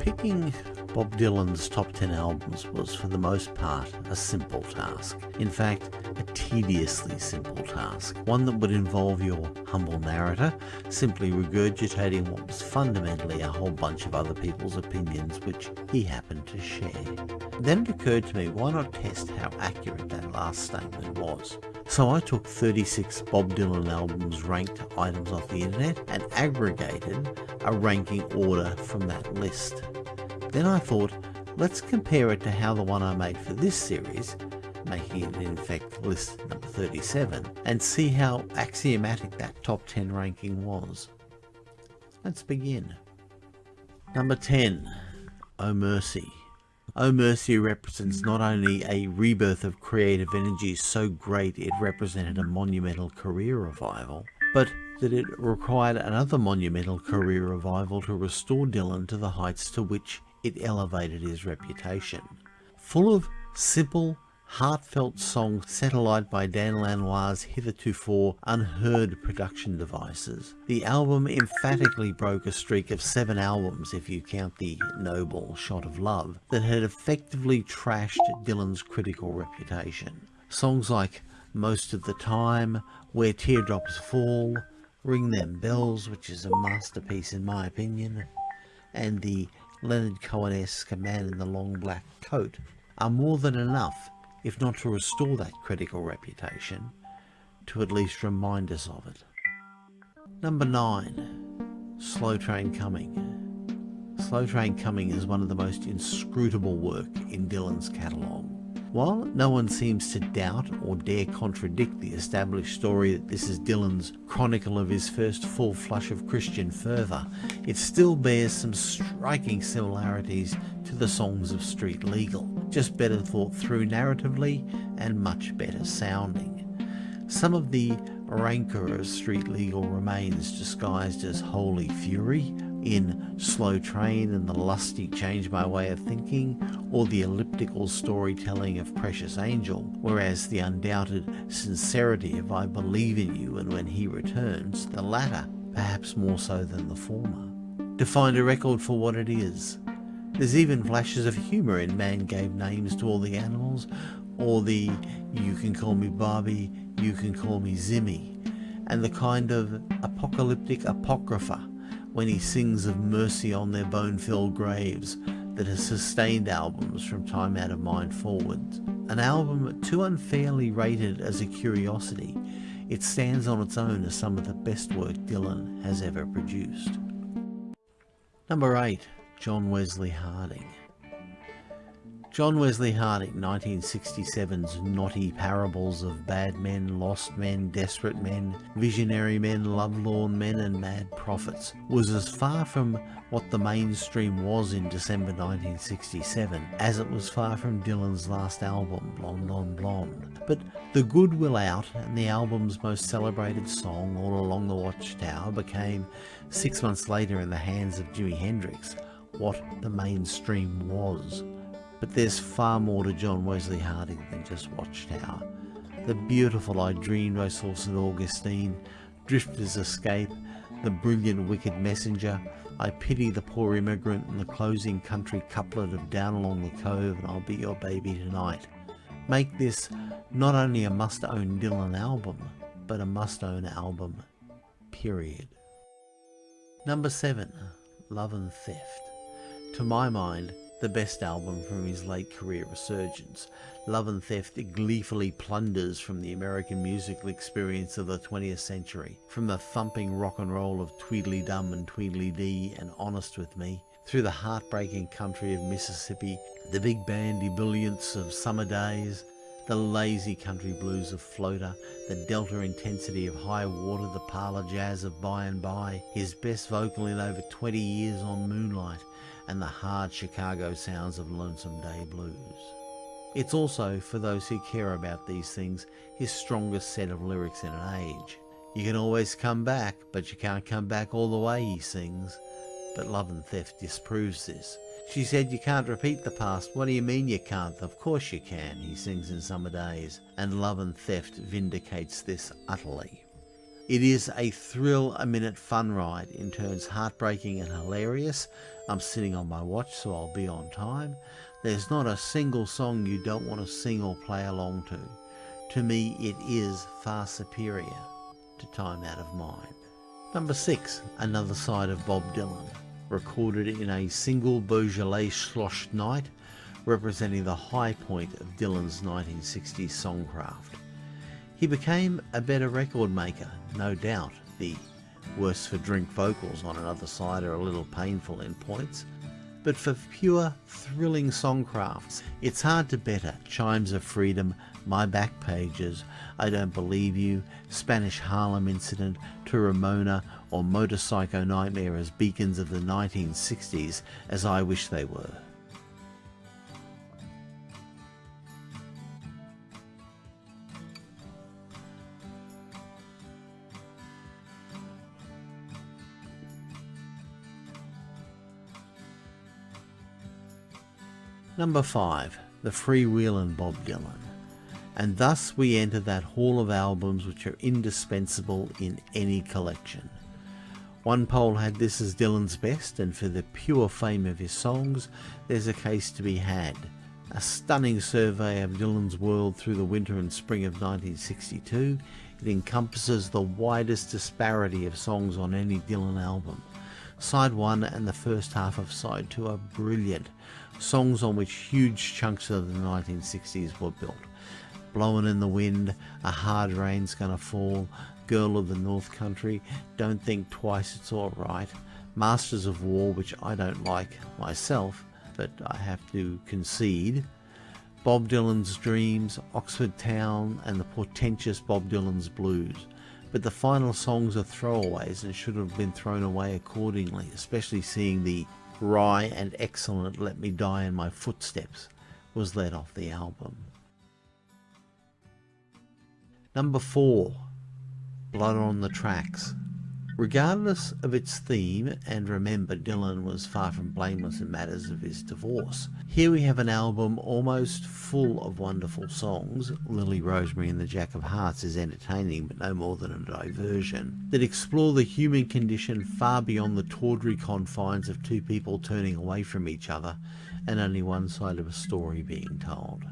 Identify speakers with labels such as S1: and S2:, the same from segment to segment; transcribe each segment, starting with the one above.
S1: Picking Bob Dylan's top 10 albums was for the most part a simple task. In fact, a tediously simple task. One that would involve your humble narrator simply regurgitating what was fundamentally a whole bunch of other people's opinions which he happened to share. Then it occurred to me why not test how accurate that last statement was. So I took 36 Bob Dylan albums ranked items off the internet and aggregated a ranking order from that list. Then I thought, let's compare it to how the one I made for this series, making it in effect list number 37, and see how axiomatic that top 10 ranking was. Let's begin. Number 10, Oh Mercy. Oh Mercy represents not only a rebirth of creative energy so great it represented a monumental career revival, but that it required another monumental career revival to restore Dylan to the heights to which it elevated his reputation. Full of simple, heartfelt songs Satellite by Dan Lanois' hitherto unheard production devices. The album emphatically broke a streak of seven albums, if you count the noble Shot of Love, that had effectively trashed Dylan's critical reputation. Songs like Most of the Time, Where Teardrops Fall, Ring Them Bells, which is a masterpiece in my opinion, and the Leonard Cohen-esque Man in the Long Black Coat, are more than enough, if not to restore that critical reputation, to at least remind us of it. Number 9. Slow Train Coming Slow Train Coming is one of the most inscrutable work in Dylan's catalogue. While no one seems to doubt or dare contradict the established story that this is Dylan's chronicle of his first full flush of Christian fervour, it still bears some striking similarities to the songs of Street Legal, just better thought through narratively and much better sounding. Some of the rancour of Street Legal remains disguised as holy fury, in Slow Train and the lusty Change My Way of Thinking, or the elliptical storytelling of Precious Angel, whereas the undoubted sincerity of I Believe in You and When He Returns, the latter, perhaps more so than the former, defined a record for what it is. There's even flashes of humour in Man Gave Names to All the Animals, or the You Can Call Me Bobby, You Can Call Me Zimmy, and the kind of apocalyptic apocrypha when he sings of mercy on their bone-filled graves that has sustained albums from time out of mind forward. An album too unfairly rated as a curiosity, it stands on its own as some of the best work Dylan has ever produced. Number 8. John Wesley Harding John Wesley Harding, 1967's knotty parables of bad men, lost men, desperate men, visionary men, lovelorn men and mad prophets, was as far from what the mainstream was in December 1967 as it was far from Dylan's last album, Blonde on Blonde. But The Good Will Out and the album's most celebrated song, All Along the Watchtower, became, six months later in the hands of Jimi Hendrix, what the mainstream was. But there's far more to John Wesley Harding than just Watchtower. The beautiful I Dreamed I Saw St. Augustine, Drifter's Escape, The Brilliant Wicked Messenger, I Pity the Poor Immigrant and the closing country couplet of Down Along the Cove and I'll Be Your Baby Tonight make this not only a must-own Dylan album, but a must-own album, period. Number 7. Love and Theft. To my mind, the best album from his late career resurgence. Love and Theft gleefully plunders from the American musical experience of the 20th century, from the thumping rock and roll of Tweedledum and Tweedledee and Honest With Me, through the heartbreaking country of Mississippi, the big band ebullience of Summer Days, the lazy country blues of Floater, the delta intensity of High Water, the parlour jazz of By and By, his best vocal in over 20 years on Moonlight, and the hard Chicago sounds of Lonesome Day Blues. It's also, for those who care about these things, his strongest set of lyrics in an age. You can always come back, but you can't come back all the way, he sings. But Love and Theft disproves this. She said, you can't repeat the past. What do you mean you can't? Of course you can, he sings in Summer Days. And Love and Theft vindicates this utterly. It is a thrill a minute fun ride in turns heartbreaking and hilarious. I'm sitting on my watch so I'll be on time. There's not a single song you don't want to sing or play along to. To me, it is far superior to Time Out of Mind. Number 6, Another Side of Bob Dylan, recorded in a single Beaujolais Schloss night, representing the high point of Dylan's 1960s songcraft. He became a better record maker, no doubt. The worse for drink vocals on another side are a little painful in points, but for pure, thrilling songcrafts, it's hard to better Chimes of Freedom, My Back Pages, I Don't Believe You, Spanish Harlem Incident, To Ramona, or Motorpsycho Nightmare as beacons of the 1960s as I wish they were. Number 5. The Freewheelin' Bob Dylan. And thus we enter that hall of albums which are indispensable in any collection. One poll had this as Dylan's best, and for the pure fame of his songs, there's a case to be had. A stunning survey of Dylan's world through the winter and spring of 1962, it encompasses the widest disparity of songs on any Dylan album. Side 1 and the first half of Side 2 are brilliant, songs on which huge chunks of the 1960s were built. Blowing in the Wind, A Hard Rain's Gonna Fall, Girl of the North Country, Don't Think Twice It's Alright, Masters of War, which I don't like myself, but I have to concede, Bob Dylan's Dreams, Oxford Town, and the portentous Bob Dylan's Blues. But the final songs are throwaways and should have been thrown away accordingly, especially seeing the wry and excellent Let Me Die in My Footsteps was let off the album. Number 4 Blood on the Tracks Regardless of its theme, and remember Dylan was far from blameless in matters of his divorce, here we have an album almost full of wonderful songs. Lily Rosemary and the Jack of Hearts is entertaining but no more than a diversion, that explore the human condition far beyond the tawdry confines of two people turning away from each other and only one side of a story being told.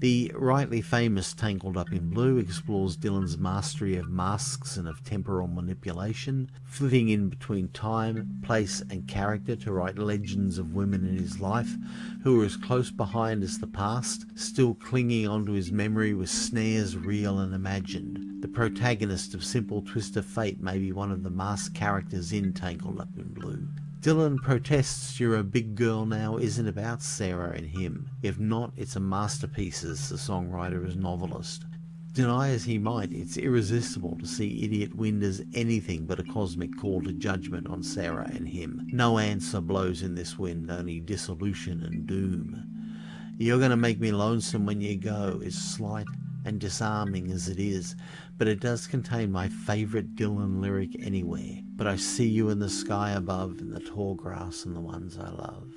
S1: The rightly famous Tangled Up in Blue explores Dylan's mastery of masks and of temporal manipulation, flitting in between time, place, and character to write legends of women in his life who are as close behind as the past, still clinging onto his memory with snares real and imagined. The protagonist of Simple Twist of Fate may be one of the masked characters in Tangled Up in Blue. Dylan protests You're a Big Girl Now isn't about Sarah and him. If not, it's a masterpiece as the songwriter as novelist. Deny as he might, it's irresistible to see Idiot Wind as anything but a cosmic call to judgment on Sarah and him. No answer blows in this wind, only dissolution and doom. You're going to make me lonesome when you go is slight and disarming as it is, but it does contain my favourite Dylan lyric anywhere. But I see you in the sky above, in the tall grass and the ones I love.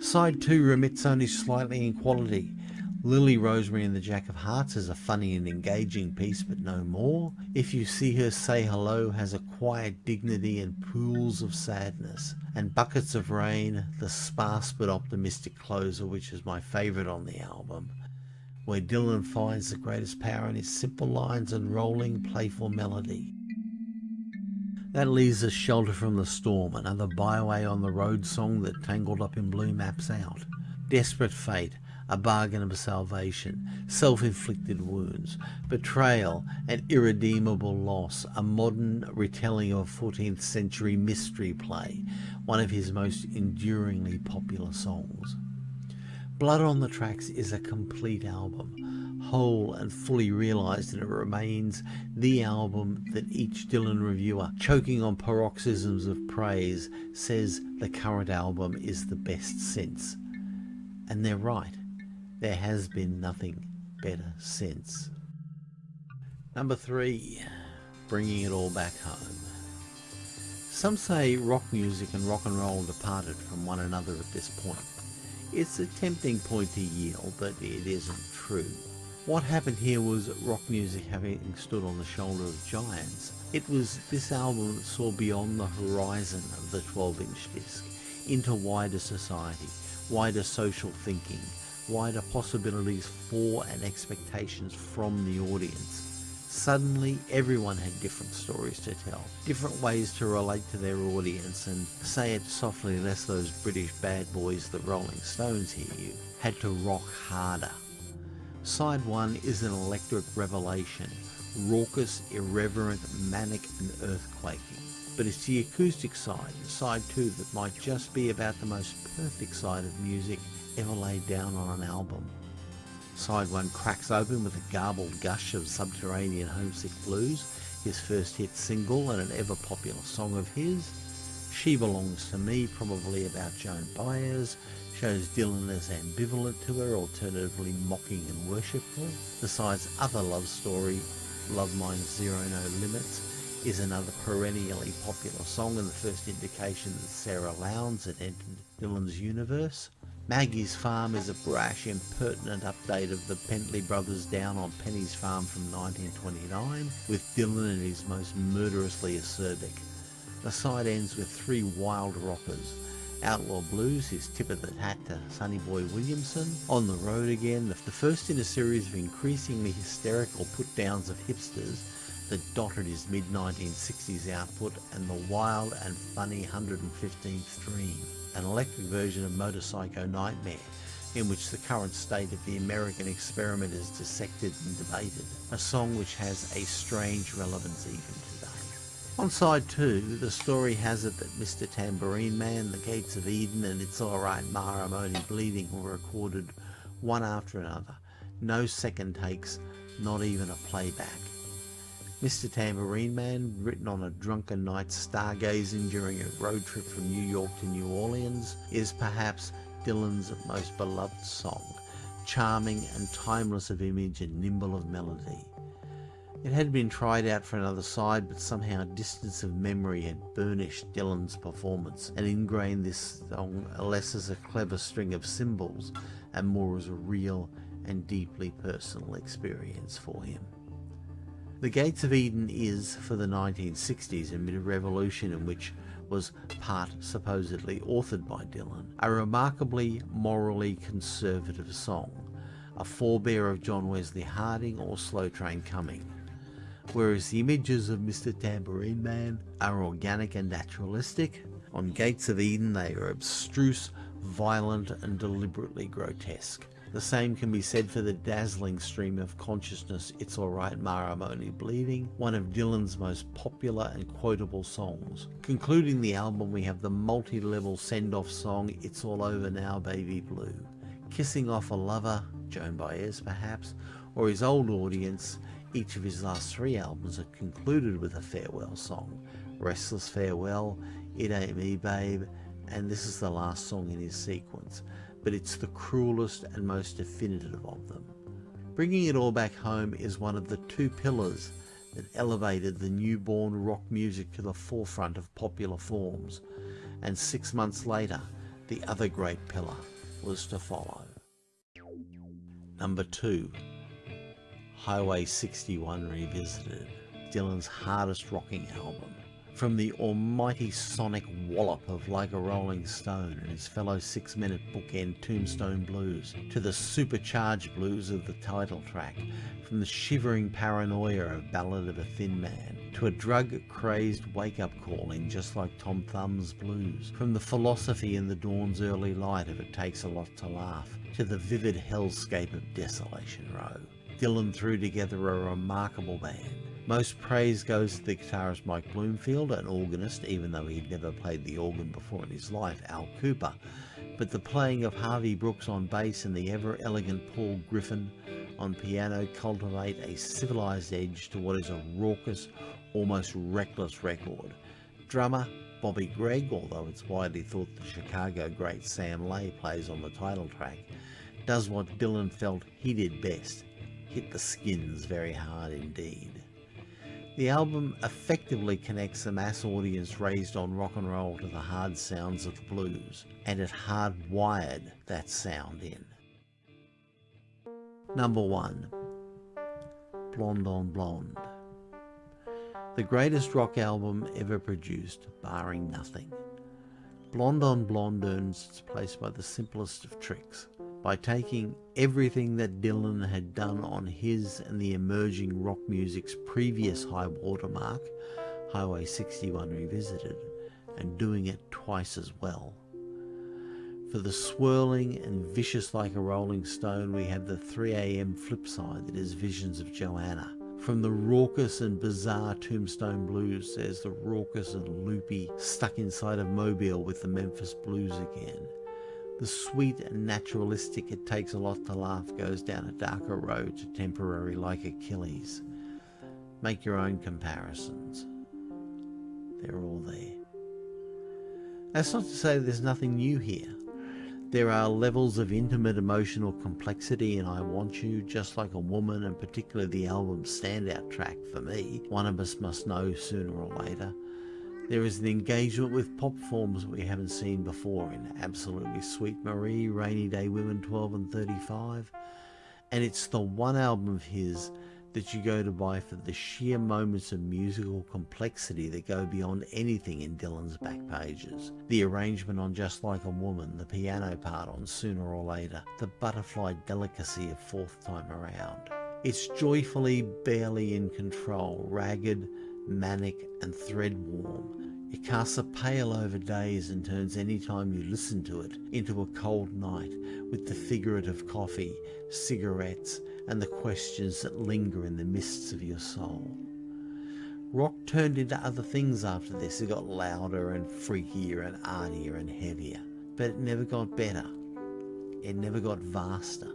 S1: Side 2 remits only slightly in quality. Lily Rosemary and the Jack of Hearts is a funny and engaging piece, but no more. If You See Her Say Hello has a quiet dignity and pools of sadness. And Buckets of Rain, the sparse but optimistic closer, which is my favourite on the album where Dylan finds the greatest power in his simple lines and rolling, playful melody. That leaves us Shelter from the Storm, another byway on the road song that Tangled Up in Blue maps out. Desperate fate, a bargain of salvation, self-inflicted wounds, betrayal and irredeemable loss, a modern retelling of a 14th century mystery play, one of his most enduringly popular songs. Blood on the Tracks is a complete album, whole and fully realised, and it remains the album that each Dylan reviewer, choking on paroxysms of praise, says the current album is the best since. And they're right, there has been nothing better since. Number three, bringing it all back home. Some say rock music and rock and roll departed from one another at this point. It's a tempting point to yield, but it isn't true. What happened here was rock music having stood on the shoulder of giants. It was this album that saw beyond the horizon of the 12 inch disc into wider society, wider social thinking, wider possibilities for and expectations from the audience. Suddenly, everyone had different stories to tell, different ways to relate to their audience, and say it softly lest those British bad boys, the Rolling Stones, hear you, had to rock harder. Side 1 is an electric revelation, raucous, irreverent, manic and earthquaking. But it's the acoustic side, side 2, that might just be about the most perfect side of music ever laid down on an album. Side 1 cracks open with a garbled gush of subterranean homesick blues, his first hit single and an ever popular song of his. She Belongs to Me, probably about Joan Baez, shows Dylan as ambivalent to her, alternatively mocking and worshipful. The side's other love story, Love Minus Zero No Limits, is another perennially popular song and the first indication that Sarah Lownds had entered Dylan's universe. Maggie's Farm is a brash, impertinent update of the Bentley Brothers Down on Penny's Farm from 1929, with Dylan and his most murderously acerbic. The side ends with three wild rockers. Outlaw Blues, his tip of the hat to Sonny Boy Williamson. On the Road Again, the first in a series of increasingly hysterical put-downs of hipsters that dotted his mid-1960s output, and the wild and funny 115th Dream an electric version of Motorpsycho Nightmare, in which the current state of the American experiment is dissected and debated, a song which has a strange relevance even today. On side 2, the story has it that Mr. Tambourine Man, The Gates of Eden and It's Alright Ma I'm Only Bleeding were recorded one after another, no second takes, not even a playback. Mr. Tambourine Man, written on a drunken night stargazing during a road trip from New York to New Orleans, is perhaps Dylan's most beloved song, charming and timeless of image and nimble of melody. It had been tried out for another side, but somehow distance of memory had burnished Dylan's performance and ingrained this song less as a clever string of cymbals and more as a real and deeply personal experience for him. The Gates of Eden is, for the 1960s, amid a revolution in which was part supposedly authored by Dylan, a remarkably morally conservative song, a forebear of John Wesley Harding or Slow Train Coming. Whereas the images of Mr. Tambourine Man are organic and naturalistic, on Gates of Eden they are abstruse, violent and deliberately grotesque. The same can be said for the dazzling stream of consciousness It's Alright Ma I'm Only Bleeding, one of Dylan's most popular and quotable songs. Concluding the album we have the multi-level send-off song It's All Over Now Baby Blue. Kissing off a lover, Joan Baez perhaps, or his old audience, each of his last three albums are concluded with a farewell song. Restless Farewell, It Ain't Me Babe, and this is the last song in his sequence but it's the cruelest and most definitive of them. Bringing it all back home is one of the two pillars that elevated the newborn rock music to the forefront of popular forms, and six months later, the other great pillar was to follow. Number 2. Highway 61 Revisited, Dylan's hardest rocking album. From the almighty sonic wallop of Like a Rolling Stone and his fellow six-minute bookend Tombstone Blues, to the supercharged blues of the title track, from the shivering paranoia of Ballad of a Thin Man, to a drug-crazed wake-up calling just like Tom Thumb's blues, from the philosophy in the dawn's early light of It Takes a Lot to Laugh, to the vivid hellscape of Desolation Row. Dylan threw together a remarkable band, most praise goes to the guitarist Mike Bloomfield, an organist, even though he'd never played the organ before in his life, Al Kooper. But the playing of Harvey Brooks on bass and the ever elegant Paul Griffin on piano cultivate a civilized edge to what is a raucous, almost reckless record. Drummer Bobby Gregg, although it's widely thought the Chicago great Sam Lay plays on the title track, does what Dylan felt he did best, hit the skins very hard indeed. The album effectively connects the mass audience raised on rock and roll to the hard sounds of the blues, and it hardwired that sound in. Number 1. Blonde on Blonde. The greatest rock album ever produced, barring nothing. Blonde on Blonde earns its place by the simplest of tricks, by taking everything that Dylan had done on his and the emerging rock music's previous high watermark, Highway 61 Revisited, and doing it twice as well. For the swirling and vicious like a rolling stone, we have the 3am flip side that is Visions of Johanna. From the raucous and bizarre Tombstone Blues, there's the raucous and loopy Stuck Inside of Mobile with the Memphis Blues again. The sweet and naturalistic It Takes a Lot to Laugh goes down a darker road to temporary like Achilles. Make your own comparisons. They're all there. That's not to say there's nothing new here. There are levels of intimate emotional complexity in I Want You, just like a woman, and particularly the album's standout track for me, One of Us Must Know Sooner or Later. There is an engagement with pop forms we haven't seen before in Absolutely Sweet Marie, Rainy Day Women 12 and 35, and it's the one album of his that you go to buy for the sheer moments of musical complexity that go beyond anything in Dylan's back pages. The arrangement on Just Like a Woman, the piano part on Sooner or Later, the butterfly delicacy of Fourth Time Around. It's joyfully barely in control, ragged, manic and thread warm. It casts a pale over days and turns any time you listen to it into a cold night with the figurative coffee, cigarettes, and the questions that linger in the mists of your soul. Rock turned into other things after this. It got louder and freakier and artier and heavier. But it never got better. It never got vaster.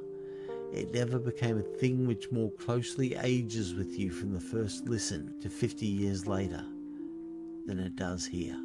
S1: It never became a thing which more closely ages with you from the first listen to 50 years later than it does here.